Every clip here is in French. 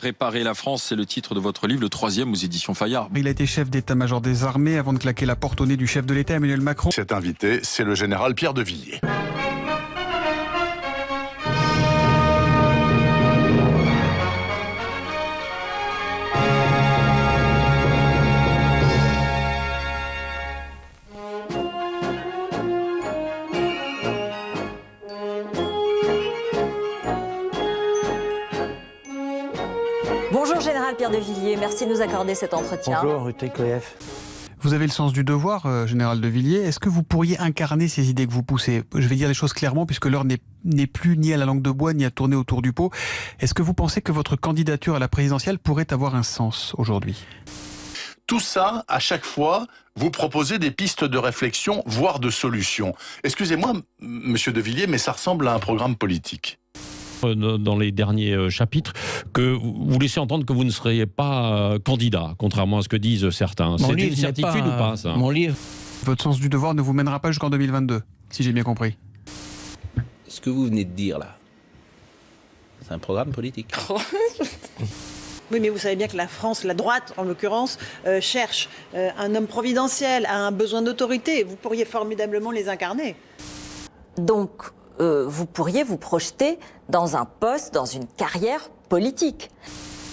Réparer la France, c'est le titre de votre livre, le troisième aux éditions Fayard. Il a été chef d'état-major des armées avant de claquer la porte au nez du chef de l'État, Emmanuel Macron. Cet invité, c'est le général Pierre de Villiers. Général Pierre de Villiers, merci de nous accorder cet entretien. Bonjour Ruté Koef. Vous avez le sens du devoir, euh, général de Villiers. Est-ce que vous pourriez incarner ces idées que vous poussez? Je vais dire les choses clairement, puisque l'heure n'est plus ni à la langue de bois, ni à tourner autour du pot. Est-ce que vous pensez que votre candidature à la présidentielle pourrait avoir un sens aujourd'hui? Tout ça, à chaque fois, vous proposez des pistes de réflexion, voire de solutions. Excusez-moi, m- monsieur de Villiers, mais ça ressemble à un programme politique. Euh, dans les derniers euh, chapitres que vous laissez entendre que vous ne seriez pas euh, candidat, contrairement à ce que disent certains. C'est une certitude ou pas ça? Mon livre. Votre sens du devoir ne vous mènera pas jusqu'en 2022, si j'ai bien compris. Ce que vous venez de dire là, c'est un programme politique. Oui, mais vous savez bien que la France, la droite en l'occurrence, euh, cherche euh, un homme providentiel, a un besoin d'autorité. Vous pourriez formidablement les incarner. Donc, euh, vous pourriez vous projeter dans un poste, dans une carrière politique.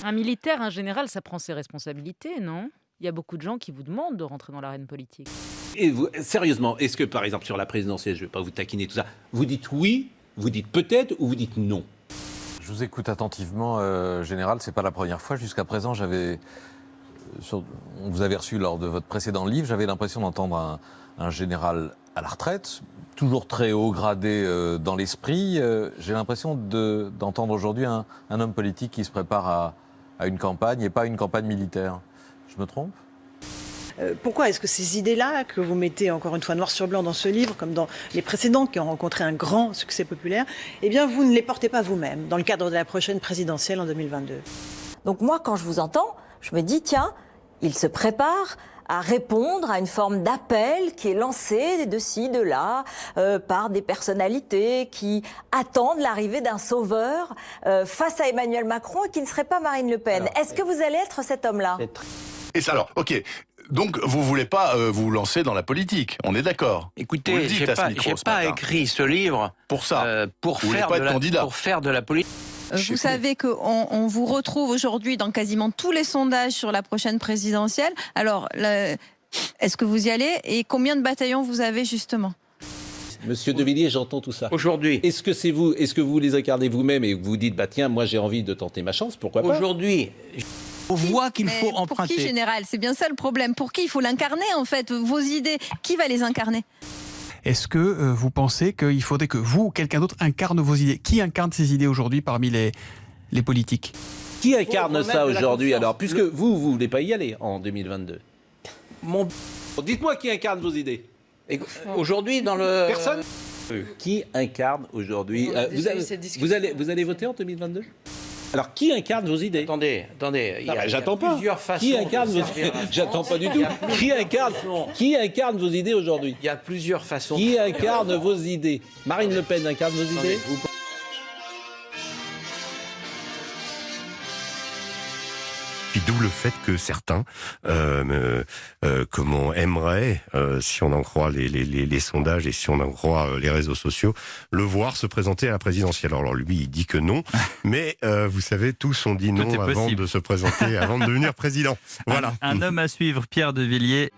Un militaire, un général, ça prend ses responsabilités, non? Il y a beaucoup de gens qui vous demandent de rentrer dans l'arène politique. Et vous, sérieusement, est-ce que par exemple sur la présidentielle, je ne vais pas vous taquiner tout ça, vous dites oui, vous dites peut-être ou vous dites non? Je vous écoute attentivement, euh, Général. C'est pas la première fois. Jusqu'à présent, j'avais. sur- On vous avait reçu lors de votre précédent livre. J'avais l'impression d'entendre un, un général à la retraite, toujours très haut gradé euh, dans l'esprit. Euh, J'ai l'impression de- d'entendre aujourd'hui un, un homme politique qui se prépare à, à une campagne et pas une campagne militaire. Je me trompe? Euh, pourquoi est-ce que ces idées-là, que vous mettez encore une fois noir sur blanc dans ce livre, comme dans les précédents qui ont rencontré un grand succès populaire, eh bien vous ne les portez pas vous-même dans le cadre de la prochaine présidentielle en 2022 Donc moi, quand je vous entends, je me dis, tiens, il se prépare à répondre à une forme d'appel qui est lancé de ci, de là, euh, par des personnalités qui attendent l'arrivée d'un sauveur euh, face à Emmanuel Macron et qui ne serait pas Marine Le Pen. Est-ce que vous allez être cet homme-là? Et ça, alors, ok. Donc, vous voulez pas euh, vous lancer dans la politique, on est d'accord Écoutez, j'ai pas, ce pas écrit ce livre Pour ça. euh, pour, Vous voulez faire pas de être la, candidat. pour faire de la politique. Vous savez qu'on on vous retrouve aujourd'hui dans quasiment tous les sondages sur la prochaine présidentielle. Alors, est-ce que vous y allez et combien de bataillons vous avez justement? Monsieur De Villiers, j'entends tout ça. Aujourd'hui, Est-ce que c'est vous, est-ce que vous les incarnez vous-même et que vous dites, bah tiens, moi j'ai envie de tenter ma chance, pourquoi pas? Aujourd'hui, On voit qu'il faut emprunter. Pour qui général? C'est bien ça le problème. Pour qui il faut l'incarner en fait? Vos idées, qui va les incarner? Est-ce que euh, vous pensez qu'il faudrait que vous ou quelqu'un d'autre incarne vos idées? Qui incarne ces idées aujourd'hui parmi les, les politiques? Qui incarne ça aujourd'hui alors Puisque vous, vous voulez pas y aller en 2022. mon, Dites-moi qui incarne vos idées. aujourd'hui dans le Personne? Qui incarne aujourd'hui euh, vous, vous allez, vous allez voter en 2022 Alors, qui incarne vos idées? Attendez, attendez, il y a, Non, mais il y a J'attends pas. plusieurs façons. Qui incarne vos J'attends pas du tout. Qui incarne. Qui incarne vos idées aujourd'hui? Il y a plusieurs façons. Qui incarne vos idées? Marine Le Pen incarne vos idées? Puis d'où le fait que certains, euh, euh, comment aimeraient, euh, si on en croit les, les, les, les sondages et si on en croit euh, les réseaux sociaux, le voir se présenter à la présidentielle. Alors lui, il dit que non, mais euh, vous savez, tous ont dit non avant possible. de se présenter, avant de devenir président. Voilà. Un, un homme à suivre, Pierre de Villiers.